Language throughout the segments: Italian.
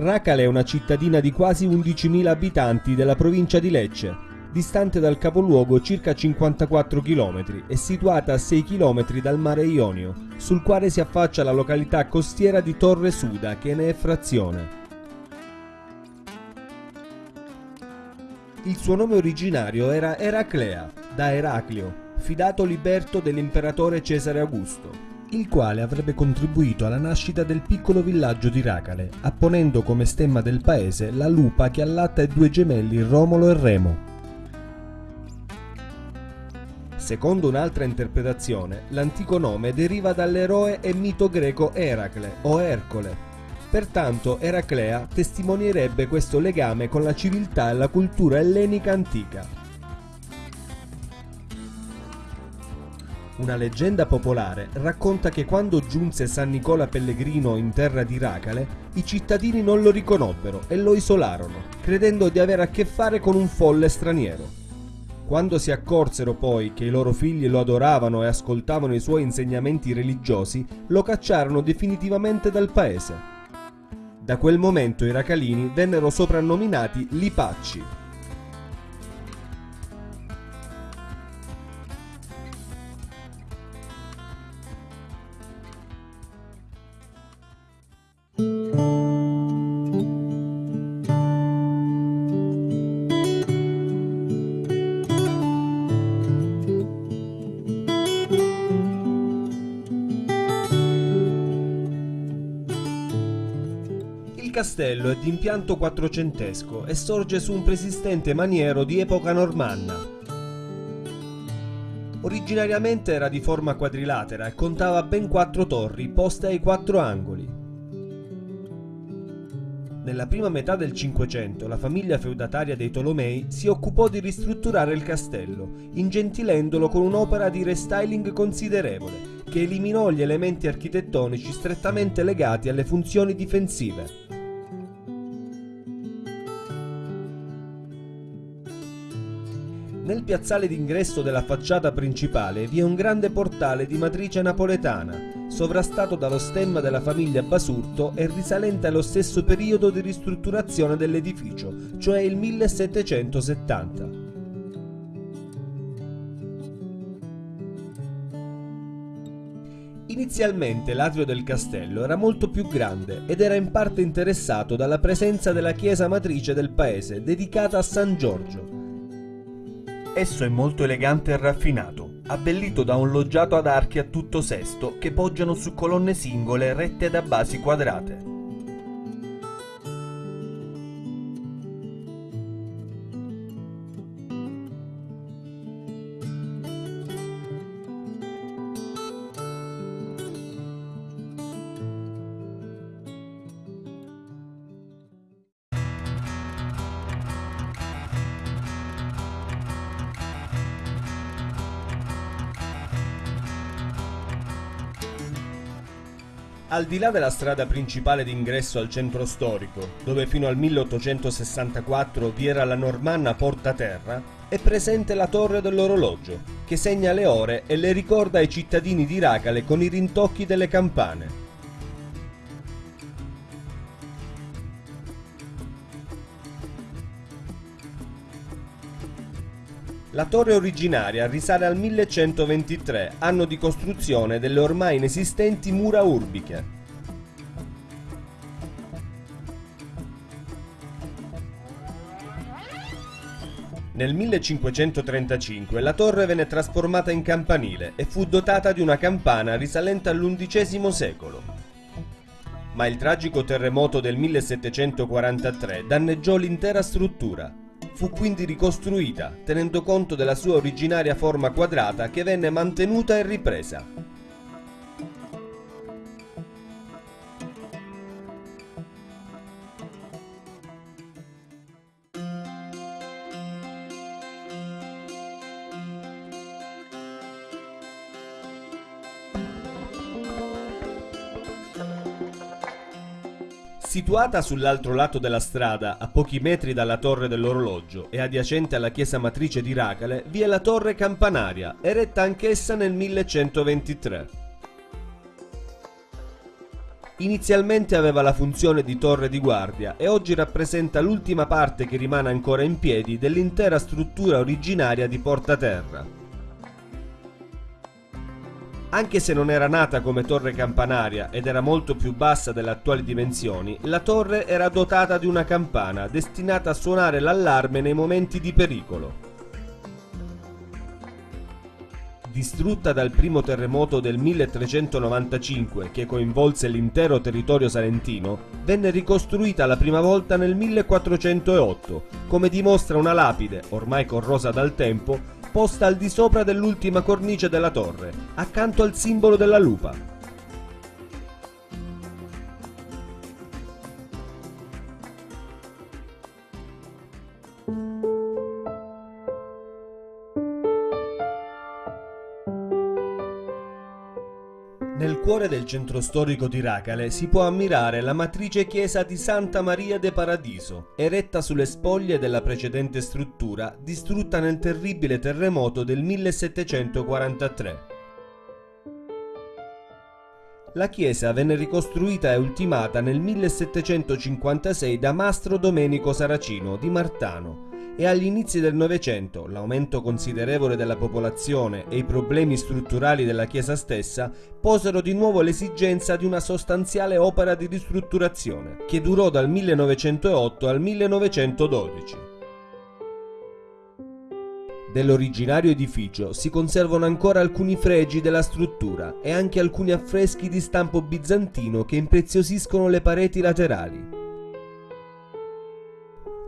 Racale è una cittadina di quasi 11.000 abitanti della provincia di Lecce, distante dal capoluogo circa 54 km e situata a 6 km dal mare Ionio, sul quale si affaccia la località costiera di Torre Suda che ne è frazione. Il suo nome originario era Eraclea, da Eraclio, fidato liberto dell'imperatore Cesare Augusto il quale avrebbe contribuito alla nascita del piccolo villaggio di Racale, apponendo come stemma del paese la lupa che allatta i due gemelli Romolo e Remo. Secondo un'altra interpretazione, l'antico nome deriva dall'eroe e mito greco Eracle o Ercole. Pertanto Eraclea testimonierebbe questo legame con la civiltà e la cultura ellenica antica. Una leggenda popolare racconta che quando giunse San Nicola Pellegrino in terra di Racale, i cittadini non lo riconobbero e lo isolarono, credendo di avere a che fare con un folle straniero. Quando si accorsero poi che i loro figli lo adoravano e ascoltavano i suoi insegnamenti religiosi, lo cacciarono definitivamente dal paese. Da quel momento i racalini vennero soprannominati Lipacci, castello è di impianto quattrocentesco e sorge su un preesistente maniero di epoca normanna. Originariamente era di forma quadrilatera e contava ben quattro torri poste ai quattro angoli. Nella prima metà del Cinquecento la famiglia feudataria dei Tolomei si occupò di ristrutturare il castello, ingentilendolo con un'opera di restyling considerevole, che eliminò gli elementi architettonici strettamente legati alle funzioni difensive. Piazzale d'ingresso della facciata principale vi è un grande portale di matrice napoletana, sovrastato dallo stemma della famiglia Basurto e risalente allo stesso periodo di ristrutturazione dell'edificio, cioè il 1770. Inizialmente l'atrio del castello era molto più grande ed era in parte interessato dalla presenza della chiesa matrice del paese dedicata a San Giorgio, Esso è molto elegante e raffinato, abbellito da un loggiato ad archi a tutto sesto che poggiano su colonne singole rette da basi quadrate. Al di là della strada principale d'ingresso al centro storico, dove fino al 1864 vi era la normanna Porta Terra, è presente la torre dell'orologio, che segna le ore e le ricorda ai cittadini di Racale con i rintocchi delle campane. La torre originaria risale al 1123, anno di costruzione delle ormai inesistenti mura urbiche. Nel 1535 la torre venne trasformata in campanile e fu dotata di una campana risalente all'undicesimo secolo. Ma il tragico terremoto del 1743 danneggiò l'intera struttura, Fu quindi ricostruita, tenendo conto della sua originaria forma quadrata che venne mantenuta e ripresa. Situata sull'altro lato della strada, a pochi metri dalla torre dell'orologio e adiacente alla chiesa matrice di Racale, vi è la torre campanaria, eretta anch'essa nel 1123. Inizialmente aveva la funzione di torre di guardia e oggi rappresenta l'ultima parte che rimane ancora in piedi dell'intera struttura originaria di Porta Terra. Anche se non era nata come torre campanaria ed era molto più bassa delle attuali dimensioni, la torre era dotata di una campana destinata a suonare l'allarme nei momenti di pericolo. Distrutta dal primo terremoto del 1395 che coinvolse l'intero territorio salentino, venne ricostruita la prima volta nel 1408, come dimostra una lapide, ormai corrosa dal tempo, posta al di sopra dell'ultima cornice della torre, accanto al simbolo della lupa. Nel cuore del centro storico di Racale si può ammirare la matrice chiesa di Santa Maria de Paradiso, eretta sulle spoglie della precedente struttura distrutta nel terribile terremoto del 1743. La chiesa venne ricostruita e ultimata nel 1756 da Mastro Domenico Saracino di Martano e agli inizi del Novecento l'aumento considerevole della popolazione e i problemi strutturali della Chiesa stessa posero di nuovo l'esigenza di una sostanziale opera di ristrutturazione, che durò dal 1908 al 1912. Dell'originario edificio si conservano ancora alcuni fregi della struttura e anche alcuni affreschi di stampo bizantino che impreziosiscono le pareti laterali.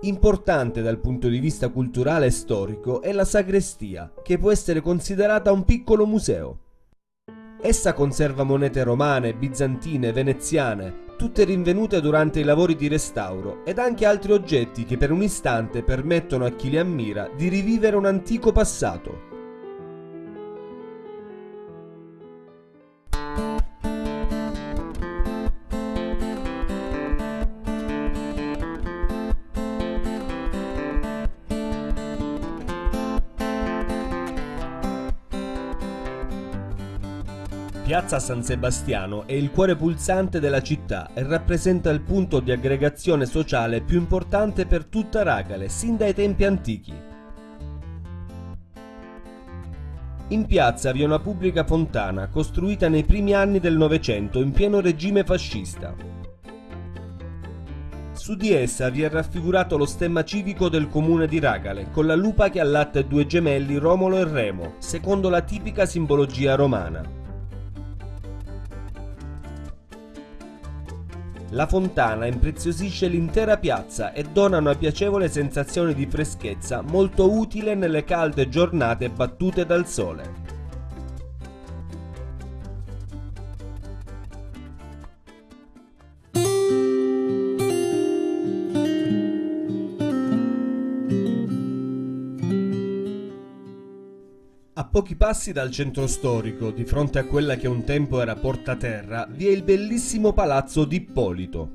Importante dal punto di vista culturale e storico è la sagrestia, che può essere considerata un piccolo museo. Essa conserva monete romane, bizantine, veneziane, tutte rinvenute durante i lavori di restauro, ed anche altri oggetti che per un istante permettono a chi li ammira di rivivere un antico passato. Piazza San Sebastiano è il cuore pulsante della città e rappresenta il punto di aggregazione sociale più importante per tutta Ragale, sin dai tempi antichi. In piazza vi è una pubblica fontana costruita nei primi anni del Novecento in pieno regime fascista. Su di essa vi è raffigurato lo stemma civico del comune di Ragale, con la lupa che allatta i due gemelli Romolo e Remo, secondo la tipica simbologia romana. La fontana impreziosisce l'intera piazza e dona una piacevole sensazione di freschezza molto utile nelle calde giornate battute dal sole. Pochi passi dal centro storico, di fronte a quella che un tempo era Porta Terra, vi è il bellissimo palazzo di Ippolito.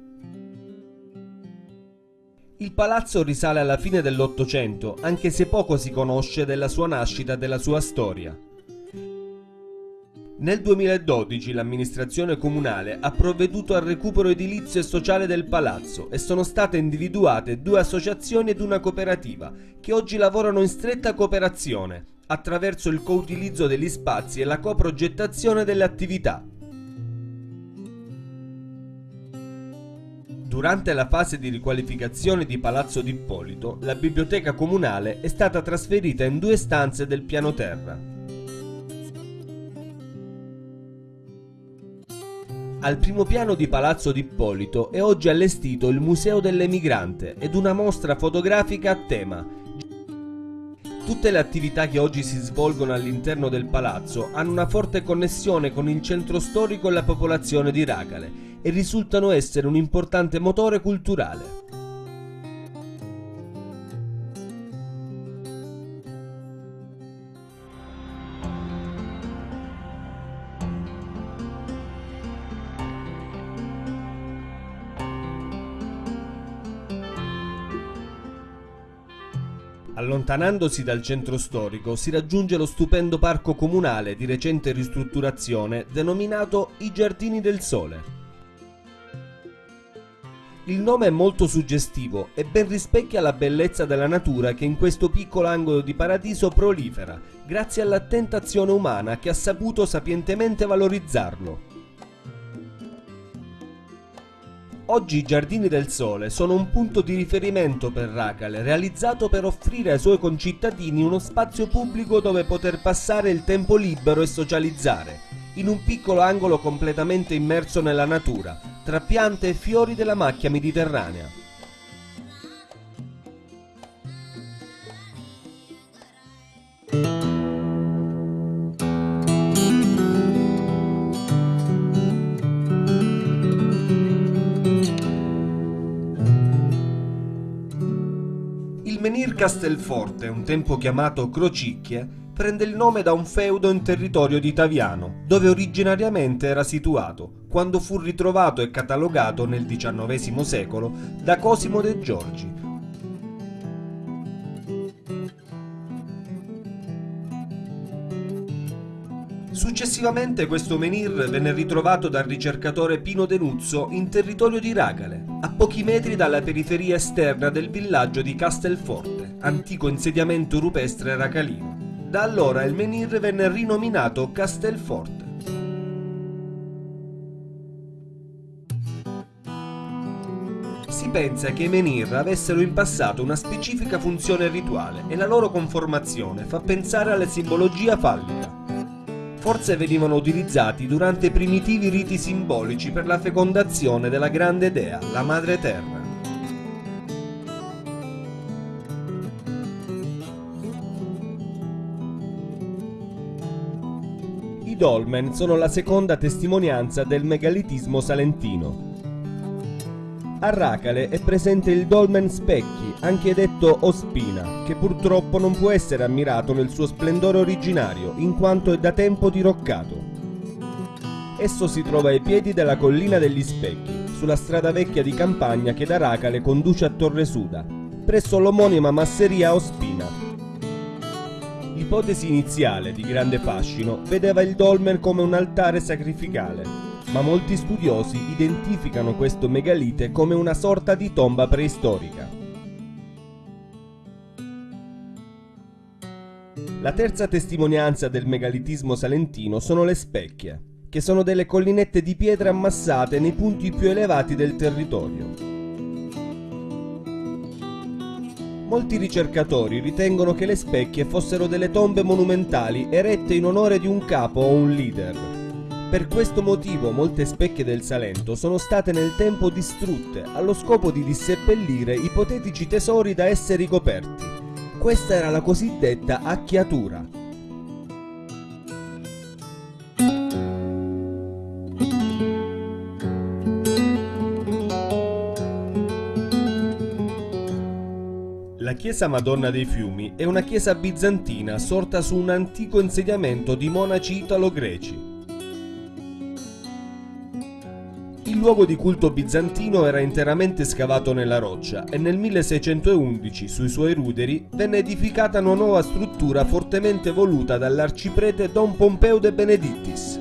Il palazzo risale alla fine dell'Ottocento, anche se poco si conosce della sua nascita e della sua storia. Nel 2012 l'amministrazione comunale ha provveduto al recupero edilizio e sociale del palazzo e sono state individuate due associazioni ed una cooperativa che oggi lavorano in stretta cooperazione attraverso il co-utilizzo degli spazi e la coprogettazione delle attività. Durante la fase di riqualificazione di Palazzo d'Ippolito, la biblioteca comunale è stata trasferita in due stanze del piano terra. Al primo piano di Palazzo d'Ippolito è oggi allestito il Museo dell'Emigrante ed una mostra fotografica a tema, Tutte le attività che oggi si svolgono all'interno del palazzo hanno una forte connessione con il centro storico e la popolazione di Racale e risultano essere un importante motore culturale. Allontanandosi dal centro storico si raggiunge lo stupendo parco comunale di recente ristrutturazione denominato I Giardini del Sole. Il nome è molto suggestivo e ben rispecchia la bellezza della natura che in questo piccolo angolo di paradiso prolifera, grazie all'attenta azione umana che ha saputo sapientemente valorizzarlo. Oggi i Giardini del Sole sono un punto di riferimento per Racale, realizzato per offrire ai suoi concittadini uno spazio pubblico dove poter passare il tempo libero e socializzare, in un piccolo angolo completamente immerso nella natura, tra piante e fiori della macchia mediterranea. Il menhir Castelforte, un tempo chiamato Crocicchie, prende il nome da un feudo in territorio di Taviano, dove originariamente era situato, quando fu ritrovato e catalogato nel XIX secolo da Cosimo de Giorgi. Successivamente questo menhir venne ritrovato dal ricercatore Pino Denuzzo in territorio di Ragale, a pochi metri dalla periferia esterna del villaggio di Castelforte, antico insediamento rupestre racalino. Da allora il menhir venne rinominato Castelforte. Si pensa che i menhir avessero in passato una specifica funzione rituale e la loro conformazione fa pensare alla simbologia fallica. Forse venivano utilizzati durante primitivi riti simbolici per la fecondazione della grande dea, la Madre Terra. I dolmen sono la seconda testimonianza del megalitismo salentino. A Racale è presente il dolmen Specchi, anche detto Ospina, che purtroppo non può essere ammirato nel suo splendore originario, in quanto è da tempo diroccato. Esso si trova ai piedi della collina degli Specchi, sulla strada vecchia di campagna che da Racale conduce a Torre Suda, presso l'omonima masseria Ospina. L'ipotesi iniziale, di grande fascino, vedeva il dolmen come un altare sacrificale, ma molti studiosi identificano questo megalite come una sorta di tomba preistorica. La terza testimonianza del megalitismo salentino sono le specchie, che sono delle collinette di pietre ammassate nei punti più elevati del territorio. Molti ricercatori ritengono che le specchie fossero delle tombe monumentali erette in onore di un capo o un leader. Per questo motivo molte specchie del Salento sono state nel tempo distrutte allo scopo di disseppellire ipotetici tesori da esse ricoperti. Questa era la cosiddetta acchiatura. La chiesa Madonna dei Fiumi è una chiesa bizantina sorta su un antico insediamento di monaci italo-greci. Luogo di culto bizantino era interamente scavato nella roccia e nel 1611 sui suoi ruderi venne edificata una nuova struttura fortemente voluta dall'arciprete Don Pompeo de Benedictis.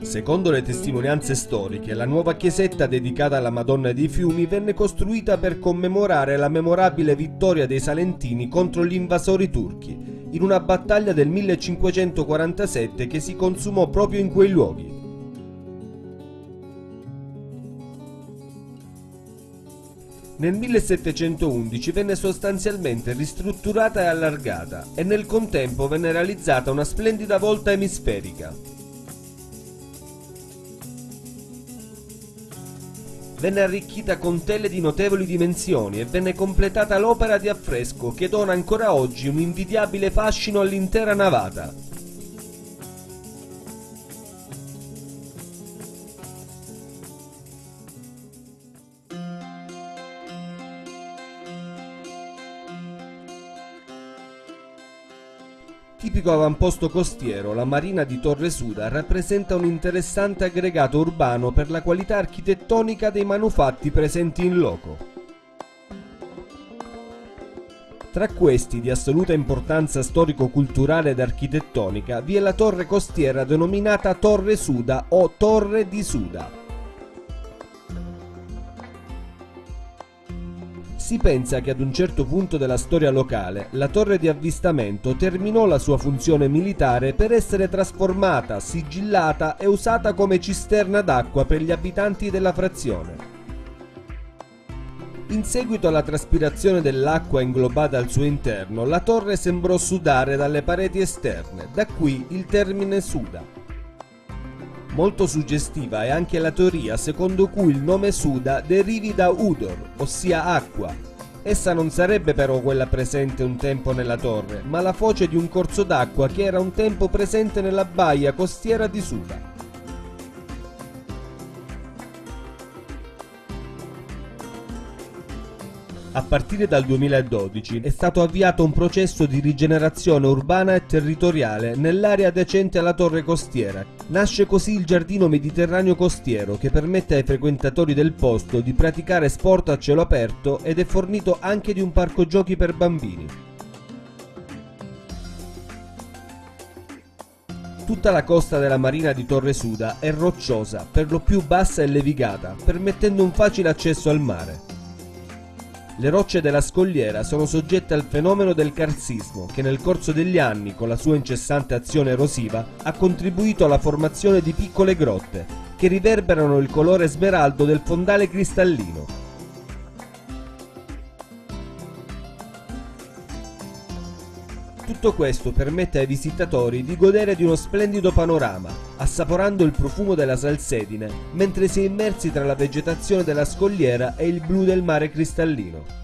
Secondo le testimonianze storiche, la nuova chiesetta dedicata alla Madonna dei Fiumi venne costruita per commemorare la memorabile vittoria dei Salentini contro gli invasori turchi, in una battaglia del 1547 che si consumò proprio in quei luoghi. Nel 1711 venne sostanzialmente ristrutturata e allargata e nel contempo venne realizzata una splendida volta emisferica. Venne arricchita con tele di notevoli dimensioni e venne completata l'opera di affresco che dona ancora oggi un invidiabile fascino all'intera navata. Tipico avamposto costiero, la marina di Torre Suda rappresenta un interessante aggregato urbano per la qualità architettonica dei manufatti presenti in loco. Tra questi, di assoluta importanza storico-culturale ed architettonica, vi è la torre costiera denominata Torre Suda o Torre di Suda. Si pensa che ad un certo punto della storia locale la torre di avvistamento terminò la sua funzione militare per essere trasformata, sigillata e usata come cisterna d'acqua per gli abitanti della frazione. In seguito alla traspirazione dell'acqua inglobata al suo interno, la torre sembrò sudare dalle pareti esterne, da qui il termine suda. Molto suggestiva è anche la teoria secondo cui il nome Suda derivi da Udor, ossia acqua. Essa non sarebbe però quella presente un tempo nella torre, ma la foce di un corso d'acqua che era un tempo presente nella baia costiera di Suda. A partire dal 2012 è stato avviato un processo di rigenerazione urbana e territoriale nell'area adiacente alla torre costiera. Nasce così il giardino mediterraneo costiero che permette ai frequentatori del posto di praticare sport a cielo aperto ed è fornito anche di un parco giochi per bambini. Tutta la costa della marina di Torre Suda è rocciosa, per lo più bassa e levigata, permettendo un facile accesso al mare. Le rocce della scogliera sono soggette al fenomeno del carsismo che nel corso degli anni, con la sua incessante azione erosiva, ha contribuito alla formazione di piccole grotte che riverberano il colore smeraldo del fondale cristallino. Tutto questo permette ai visitatori di godere di uno splendido panorama, assaporando il profumo della salsedine, mentre si è immersi tra la vegetazione della scogliera e il blu del mare cristallino.